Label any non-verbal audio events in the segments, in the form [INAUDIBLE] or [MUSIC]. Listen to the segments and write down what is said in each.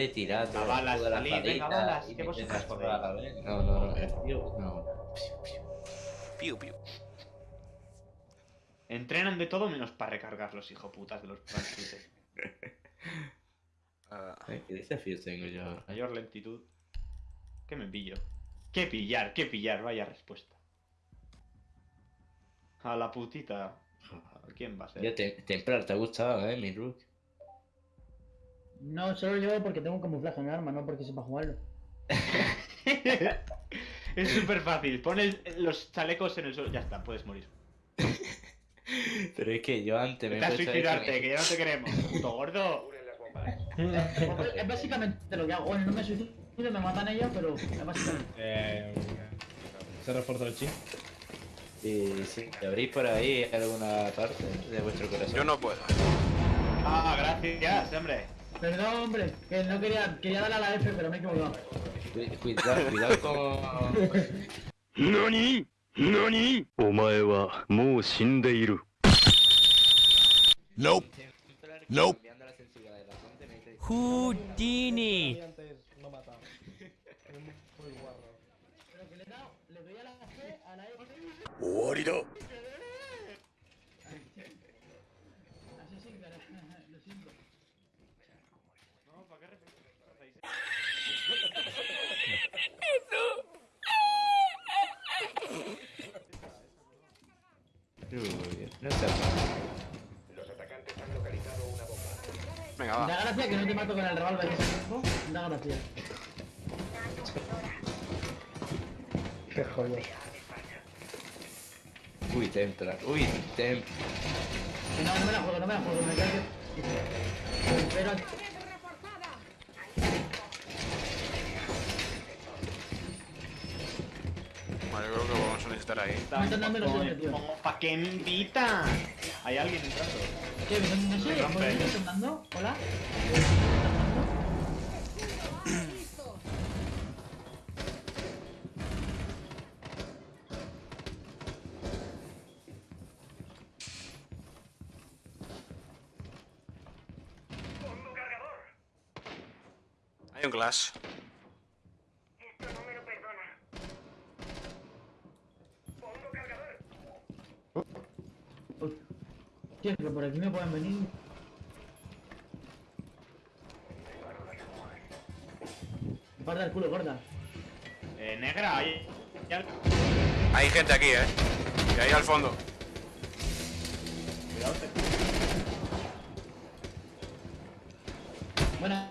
de tirar balas, toda la salid, venga, balas, que vos la. No, no, no, eh, tío, no. Piu, piu. Entrenan de todo menos para recargar los hijoputas de los transportes. [LAUGHS] Ah, ¿Qué desafíos tengo yo? Mayor lentitud. ¿Qué me pillo? ¿Qué pillar? ¿Qué pillar? Vaya respuesta. A la putita. [LAUGHS] ¿Quién va a ser? Ya te, Templar, te ha gustado, eh, mi Rook. No, solo yo porque tengo un camuflaje en el arma, no porque sepa jugarlo. [LAUGHS] es súper fácil. Pon el- los chalecos en el suelo. Ya está, puedes morir. [LAUGHS] Pero es que yo antes me Vete a he puesto suicidarte, que ya no te queremos. Puto gordo. [LAUGHS] Es básicamente lo que hago. Bueno, no me suicido, me matan ellos, pero es básicamente. Eh, ¿Se refuerza el chi? Y sí, ¿abrís por ahí alguna parte de vuestro corazón? yo no puedo. Ah, gracias, hombre. Perdón, hombre, que no quería, quería darle a la F, pero me he equivocado. Cuidado, cuidado con... [LAUGHS] ¡Nani! ¡Nani! ¡Omae wa mou shindeiru! Nope. Nope. Houdini. ¡Oarido! No sé. Venga, Da gracia que no te mato con el revólver en ese tiempo. Da gracia. Qué jodido. Uy, Templar, uy, Templar. No, no me la juego, no me la juego, me cae que. Pero. Vale, yo creo que vamos a necesitar ahí. ¿Para qué me invitan? Hay alguien entrando. ¿Qué? ¿No, no sé? Me rompe. ¿Por qué me están dando? ¿Hola? Hay un glass. Tío, pero por aquí me pueden venir. Guarda el culo, gorda. Eh, negra, hay. hay gente aquí, eh. Y ahí al fondo. Cuidado, te- Bueno,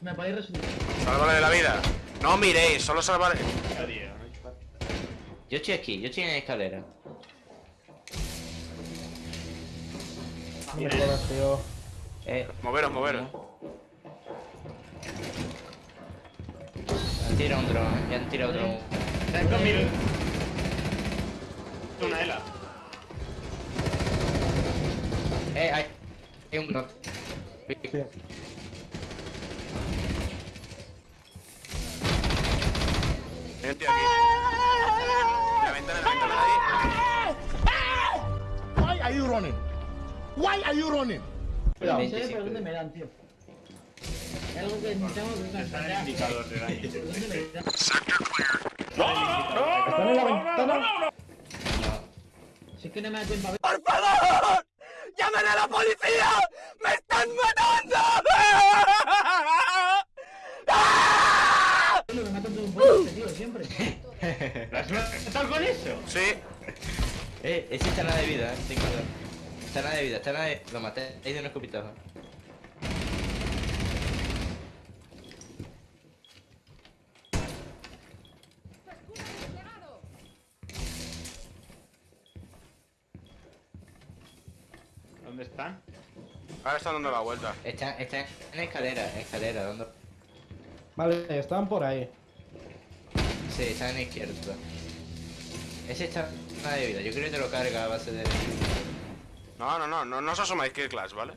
me podéis resucitar. Sálvale de la vida. No miréis, solo no espacio. Yo estoy aquí, yo estoy en la escalera. Jodas, tío. Eh, Moveros, moveros. han tirado un dron, ya han tirado otro. Cinco minutos. Una ELA. Eh, hay, hay un dron. Hay un tío aquí. Why are you running? No sé 25. por dónde me dan, tío. Hay algo que tengo que Está en el encontrar. indicador de daño. ¿Por dónde me dan? ¿Están en la? Si es no me da tiempo a ver. ¡Por favor! ¡Llamen a la policía! ¡Me están matando! Me matan todo un poco este tío, siempre. ¿Lo has matado con eso? Sí. Eh, nada de vida, eh, ten cuidado. Está nada de vida, está nada de... Lo maté ahí de un escopitazo. ¿Dónde están? Ahora están dando la vuelta. Está, está en escalera, en escalera, ¿dónde? Vale, están por ahí. Sí, está en la izquierda. Ese está nada de vida, yo creo que te lo carga a base de... No, no, no, no, no os asomáis que glass, ¿vale?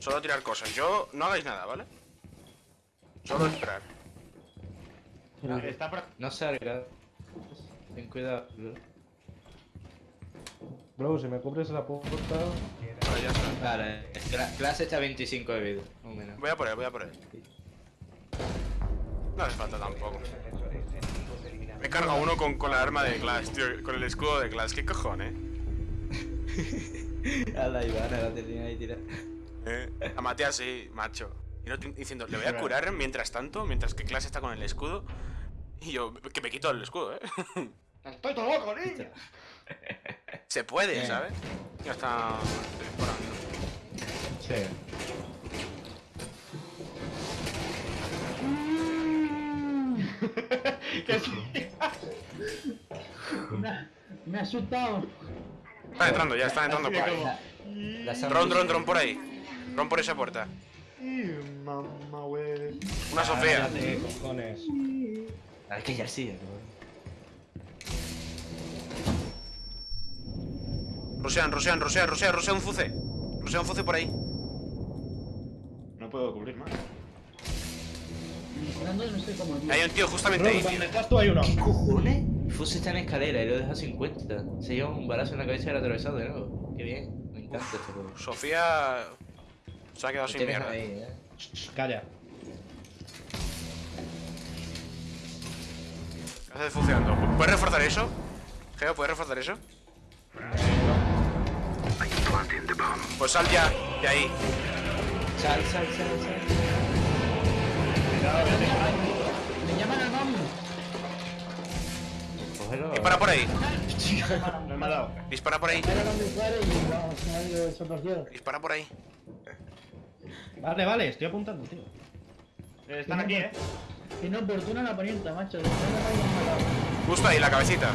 Solo tirar cosas. Yo no hagáis nada, ¿vale? Solo esperar. Está por... No salga. Ten cuidado. Bro, si me cubres esa puerta. Vale, ya está. Vale, clase está a 25 de vida, o menos. Voy a por él, voy a por él. No hace falta tampoco. Me he cargado uno con, con la arma de Glass, tío. Con el escudo de Glass. ¿Qué cojones? [LAUGHS] A la Ivana la tenía ahí tirada. Eh, la maté así, macho. Y no te- diciendo, le voy a curar mientras tanto, mientras que Glass está con el escudo. Y yo, que me quito el escudo, eh. [LAUGHS] Estoy todo loco, niña. [LAUGHS] Se puede, Eh. ¿sabes? Ya está. Sí. que sí. Me me ha asustado. Están entrando, ya están entrando por ahí. Dron, dron, dron por ahí. Dron por esa puerta. Ih, Mamá, wey. Una Sofía. Cállate, cojones. Hay que ya sí, Rosean, rosean, rosean, rosean, rosean un fuce. Rosean un fuce por ahí. No puedo cubrir más. Hay un tío justamente ahí, tío. ¿dónde estás tú? Hay uno. cojones? Fuse está en escalera y lo deja 50. Se lleva un balazo en la cabeza y era atravesado de nuevo. Qué bien, me encanta este juego. Sofía. Se ha quedado Lo sin mierda. ahí, eh. Calla. ¿Qué haces? ¿Puedes reforzar eso? Geo, ¿puedes reforzar eso? Pues sal ya, de ahí. Sal, sal, sal, sal. Me Cógelo. Dispara por ahí. [LAUGHS] No me ha dado. Dispara por ahí. Dispara por ahí. Vale, vale, estoy apuntando, tío. Eh, Están aquí, eh. Inoportuna la poniente, macho. Justo ahí, la cabecita.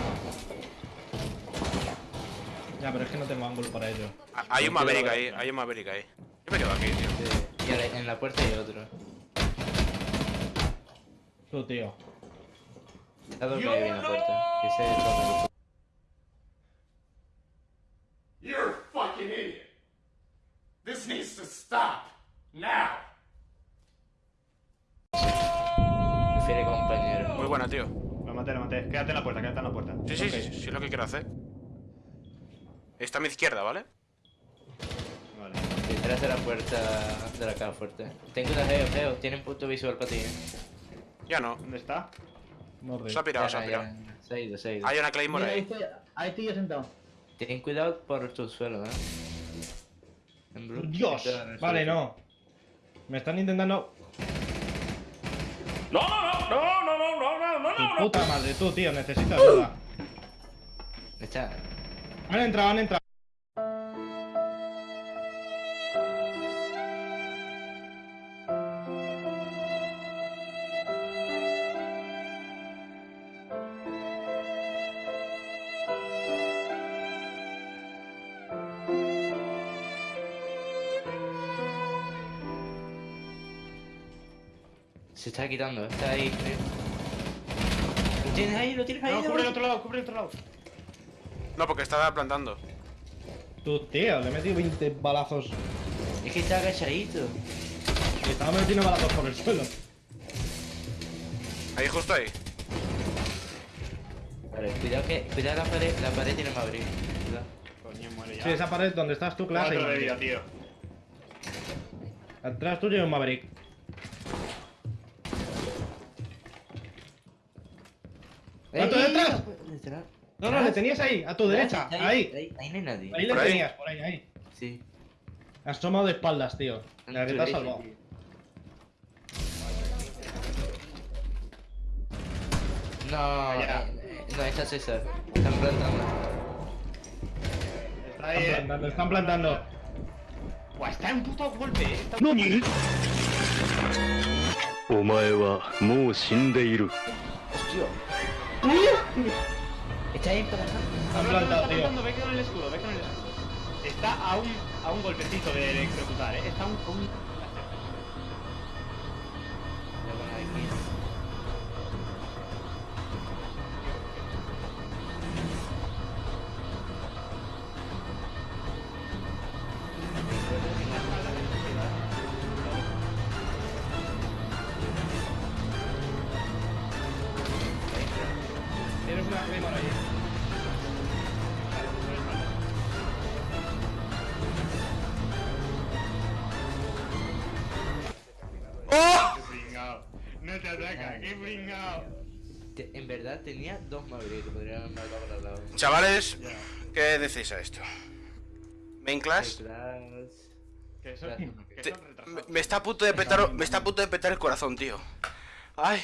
Ya, pero es que no tengo ángulo para ello. Hay un Maverick ahí, hay un Maverick ahí. Yo me quedo aquí, tío. Y en la puerta hay otro. Tú, tío. Está dormido ahí en la puerta. Que se toma You're a fucking idiot. This needs to stop. Now. Prefiere compañero. Muy buena, tío. Lo maté, lo maté. Quédate en la puerta, quédate en la puerta. Sí, sí, sí, sí, sí, es lo que quiero hacer. Está a mi izquierda, ¿vale? Vale. Detrás de la puerta de la caja fuerte. Ten cuidado, Geo, Geo. Tienen punto visual para ti, eh. Ya no. ¿Dónde está? Se ha pirado, se ha pirado. Se ha ido, se ha ido. Hay una Claymore Mira, ahí ahí. estoy, ahí estoy yo sentado. Ten cuidado por tu suelo, eh. En blue. Dios. En Vale, suelo. no. Me están intentando. No, no, no, no, no, no, no, no, Tu puta madre, tú, tío, necesito ayuda. Está. Han entrado, han entrado. Se está quitando, está ahí, creo. Lo tienes ahí, lo tienes ahí. No, cubre el otro lado, cubre el otro lado. No, porque estaba plantando. Tú, tío, le he metido 20 balazos. Es que está agachadito. Estaba metiendo balazos por el suelo. Ahí, justo ahí. Vale, cuidado que. Cuidado la pared, la pared tiene más abrir. Cuidado. Coño, muere ya. Sí, esa pared donde estás tú, clase. Cuatro de vida, tío. Atrás tuyo hay un Maverick. ¿Cuánto ¡Eh, detrás? eh, Detrás. No, no, le tenías ahí, a tu derecha. Ahí, Ahí. Ahí, ahí no hay nadie. Ahí le ¿Por ahí? tenías, por ahí, ahí. Sí. Has tomado de espaldas, tío. La que te has Derecha, salvado. tío. No, Ya. eh, eh, no, está César. Están plantando. Está ahí, Están eh. plantando, están plantando. Buah, está en puto golpe, eh. Está... 何お前はもう死んでいる Hostia. Está ahí para acá. Han plantado, tío. Ve con el escudo, ve con el escudo. Está a un, a un golpecito de electrocutar, eh. Está a un... ¡Oh! No te ataca, qué pringao. en verdad tenía dos Mavericks que haber matado lado. Chavales, ¿qué decís a esto? ¿Main class? Me está a punto de petar, me está el corazón, tío. Ay.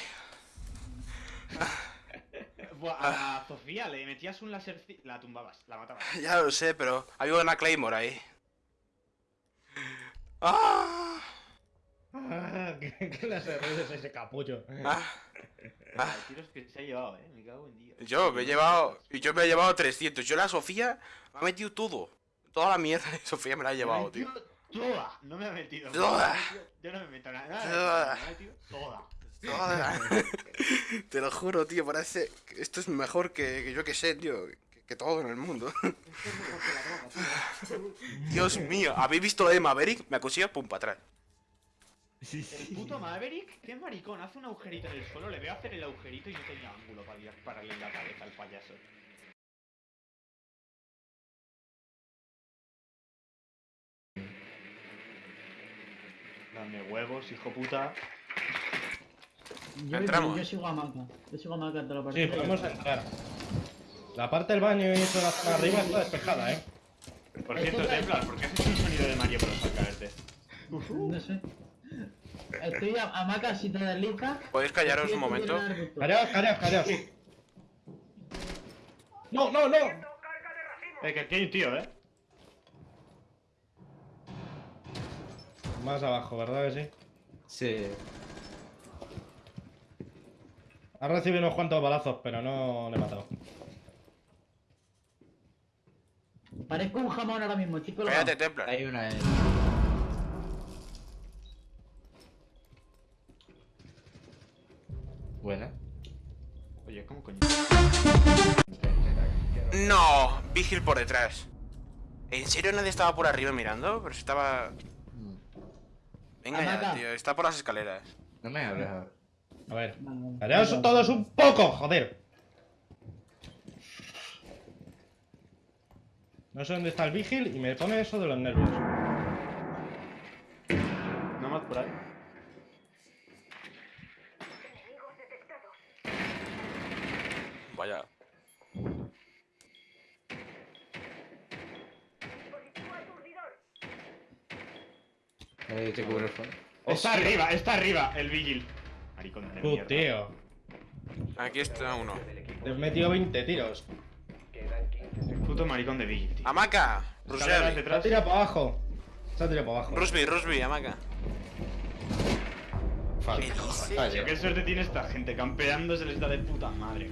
Buah, a Sofía le metías un láser, la tumbabas, la matabas. [LAUGHS] ya lo sé, pero había una Claymore ahí. Ah, Ah, [LAUGHS] ¿Qué clase de ruido es ese capullo? ah, ah. Los tiros que se ha llevado, eh, me cago en Dios. Yo me he llevado, yo me he llevado 300. Yo la Sofía me ha metido todo. Toda la mierda de Sofía me la ha llevado, Me tío. metido Toda, no me ha metido. Toda. me ha metido- Yo no me meto nada. Toda. Me ha metido toda. [LAUGHS] [LAUGHS] Te lo juro, tío, parece que esto es mejor que, que yo que sé, tío. Que, que todo en el mundo. [LAUGHS] Dios mío, ¿habéis visto lo de Maverick? Me acusía, pum, para atrás. El puto Maverick, qué maricón, hace un agujerito en el suelo, le veo hacer el agujerito y no tenía ángulo para dispararle en la cabeza al payaso. Dame huevos, hijo puta. Yo, Entramos. yo sigo a Maca. Yo sigo a Maca de la Sí, partida. podemos entrar. La parte del baño y eso la zona arriba está despejada, ¿eh? Por cierto, Templar, ¿por qué haces un sonido de Mario Bros al caerte? No sé. Estoy a, a Maca si te deslizas. ¿Podéis callaros estoy un momento? Callaos, callaos, callaos. No, no, no. Eh, que aquí hay un tío, eh. Más abajo, ¿verdad que sí? Sí. Ha recibido unos cuantos balazos, pero no le he matado. Parezco un jamón ahora mismo, chicos. Cállate, Templar. Hay una en... Buena. Oye, ¿cómo coño? No, Vigil por detrás. ¿En serio nadie estaba por arriba mirando? Pero si estaba... Venga ya, tío, está por las escaleras. No me hables ahora. A ver. Callaos todos un poco, joder. No sé dónde está el vigil y me pone eso de los nervios. No más por ahí. Vaya. Eh, te cubro el fondo. Está arriba, está arriba, el Vigil. Maricón de mierda. Aquí está uno. Te he metido 20 tiros. Puto maricón de tío. Amaca, Rusby, Se ha tirado para abajo. Se ha tirado para abajo. Rusby, Rusby, Amaca. Falla. Qué suerte tiene esta gente, campeando se les da de puta madre.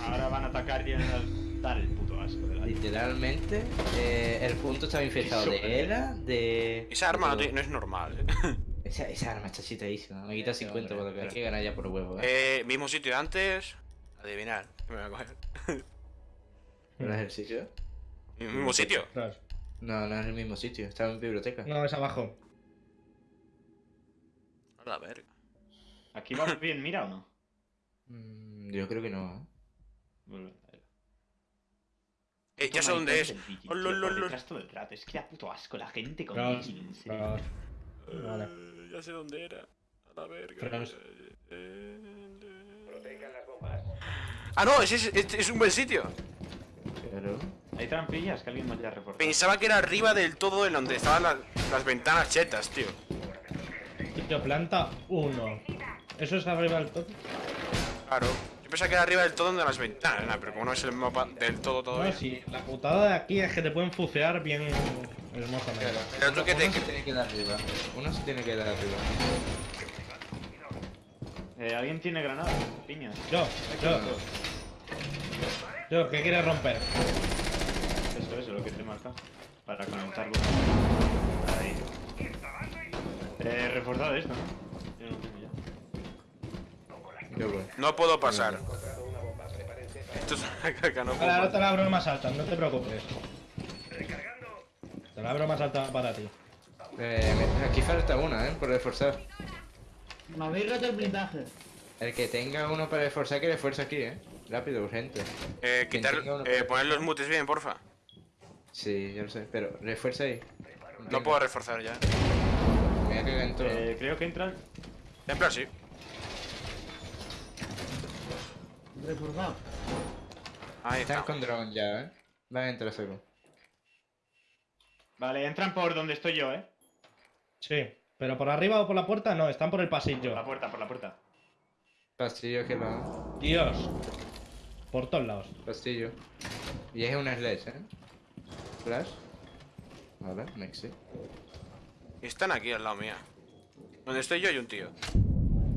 Ahora van a atacar y van a dar el puto asco de la Literalmente, eh, el punto estaba infectado de ELA, de... Esa arma no es normal. [LAUGHS] Esa, esa arma está chitadísima. Me quita 50 por lo que hay que ganar ya por huevo, ¿eh? Eh, mismo sitio de antes. Adivinar. ¿Qué me voy a coger? [LAUGHS] ¿El ejercicio? Mismo sitio. No, no es el mismo sitio. Estaba en biblioteca. No, es abajo. A la verga. ¿Aquí va bien, mira o no? Mm, yo creo que no, ¿eh? Vuelve, a ver. Eh, ya sé dónde es. Oh, lol, lol. detrás todo el rato. Es que da puto asco la gente con Claro, claro. Vale. Eh, ya sé dónde era. A la verga. Frenos. Eh, Ah, no, ese es, es, es un buen sitio. Pero... Hay trampillas que alguien me haya reforzado. Pensaba que era arriba del todo en donde estaban las, las ventanas chetas, tío. Tío, planta 1. ¿Eso es arriba del todo? Claro. Yo pensaba que era arriba del todo donde las ventanas, pero como no es el mapa del todo todavía. No, sí. La putada de aquí es que te pueden fucear bien hermosamente. Pero tú que te... Uno se tiene que dar arriba. Uno se tiene que dar arriba. Eh, ¿Alguien tiene granadas? Piñas. Yo, yo. Yo, ¿qué quieres romper? Eso, eso, lo que te marca. Para conectarlo. Ahí. Eh, reforzado esto, ¿no? Yo no tengo ya. Yo voy. No puedo pasar. Esto es una caca, no puedo Ahora, te la abro más alta, no te preocupes. Te la abro más alta para ti. Eh, aquí falta una, ¿eh? Por reforzar. Me habéis roto el blindaje. El que tenga uno para reforzar, que refuerce aquí, ¿eh? Rápido, urgente. Eh, quitar... Eh, poner los mutes bien, porfa. Sí, yo lo sé. Pero refuerza ahí. No puedo reforzar ya. Me voy a cagar en todo. Eh, creo que entran. Templar sí. Reforzado. Ahí Están está. con drone ya, ¿eh? Van a entrar según. Vale, entran por donde estoy yo, ¿eh? Sí. Pero por arriba o por la puerta, no, están por el Por la pasillo. puerta, por la puerta. Pasillo que va. Dios. Por todos lados. Pasillo. Y es una sledge, ¿eh? Flash. Vale, Mexi. Están aquí al lado mía. Donde estoy yo hay un tío.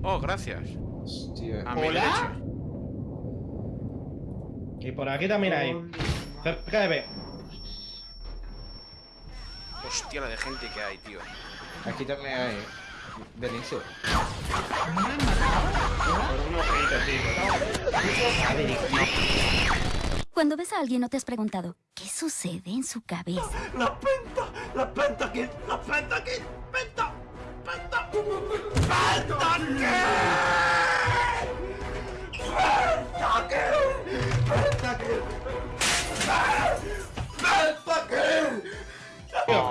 Oh, gracias. Hostia. A mi ¿Hola? Y por aquí también hay. Cerca de B. Hostia, la de gente que hay, tío. Aquí también hay. Benicio. Por un ojito, sí. Cuando ves a alguien no te has preguntado, ¿qué sucede en su cabeza? La penta, la pentakill, la pentakill, penta, penta, pentakill, pentakill,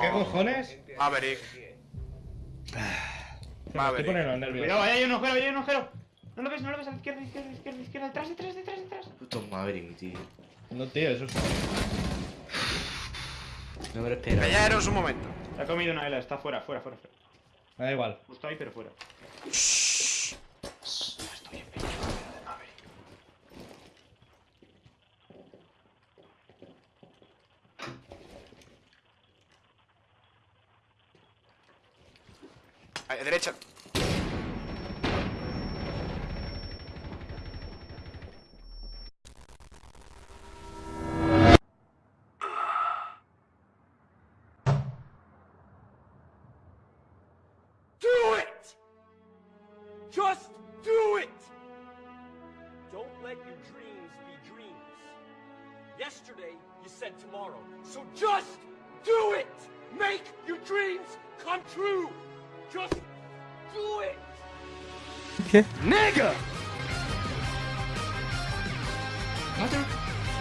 ¿qué cojones? Maverick. Estoy Maverick. Cuidado, ahí hay un ojero, ahí hay un ojero. No lo ves, no lo ves, a la izquierda, izquierda, izquierda, izquierda, detrás, detrás, detrás, detrás. Puto Maverick, tío. No, tío, eso es. No me lo esperaba. Callaros un momento. Se ha comido una Ela, está fuera, fuera, fuera. fuera. Me da igual. Justo ahí, pero fuera. Ahí, derecha. ¿Otro?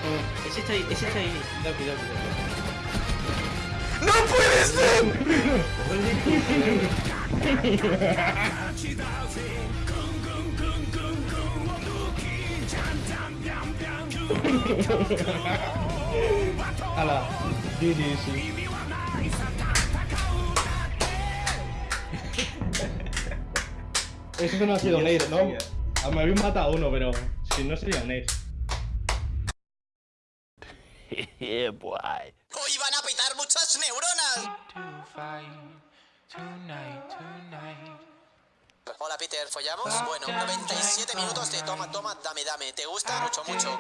Oh, ese está ahí, ese está ahí. Cuidado, cuidado, cuidado. ¡No puede ser! Hala. Sí, sí, sí. Eso no ha sido un ace, ¿no? Ah, Me habéis matado uno, pero si no sería un ace. Hoy van a pitar muchas neuronas. Hola Peter, ¿follamos? Bueno, 97 minutos de toma, toma, dame, dame. ¿Te gusta? Mucho, mucho.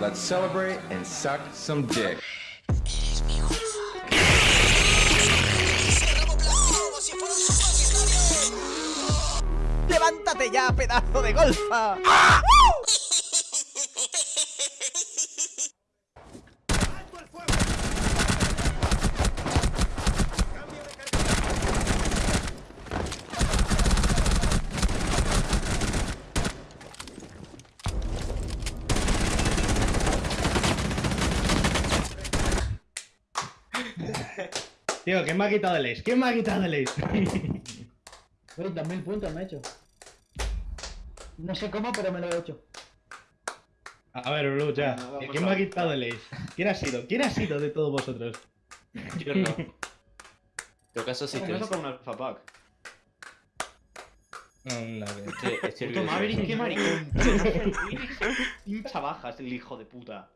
Let's celebrate and suck some dick. ¡Levántate ya, pedazo de golfa! Tío, ¿quién me ha quitado el ace? ¿Quién me ha quitado el ace? [LAUGHS] 20.000 puntos me he hecho. No sé cómo, pero me lo he hecho. A ver, Blue, ya. Bueno, ¿Quién me ha quitado el ace? ¿Quién ha sido? ¿Quién ha sido de todos vosotros? [LAUGHS] Yo no. En todo caso, sí ¿Cómo te me toca un alpha pack? Que- estoy Puto. Maverick, qué maricón. Pincha bajas, el hijo de puta.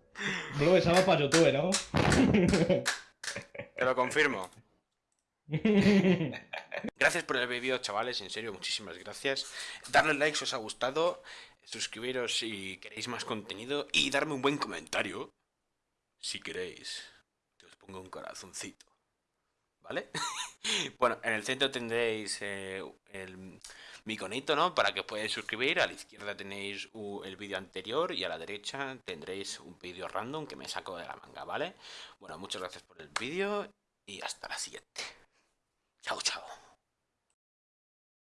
Blue, esa va para YouTube, ¿no? Te lo confirmo. [LAUGHS] Gracias por el vídeo, chavales, en serio, muchísimas gracias. Darle like si os ha gustado, suscribiros si queréis más contenido y darme un buen comentario. Si queréis, que os pongo un corazoncito. ¿Vale? [LAUGHS] bueno, en el centro tendréis eh, el mi iconito, ¿no? Para que os podáis suscribir. A la izquierda tenéis el vídeo anterior y a la derecha tendréis un vídeo random que me saco de la manga, ¿vale? Bueno, muchas gracias por el vídeo y hasta la siguiente. 차곡차곡.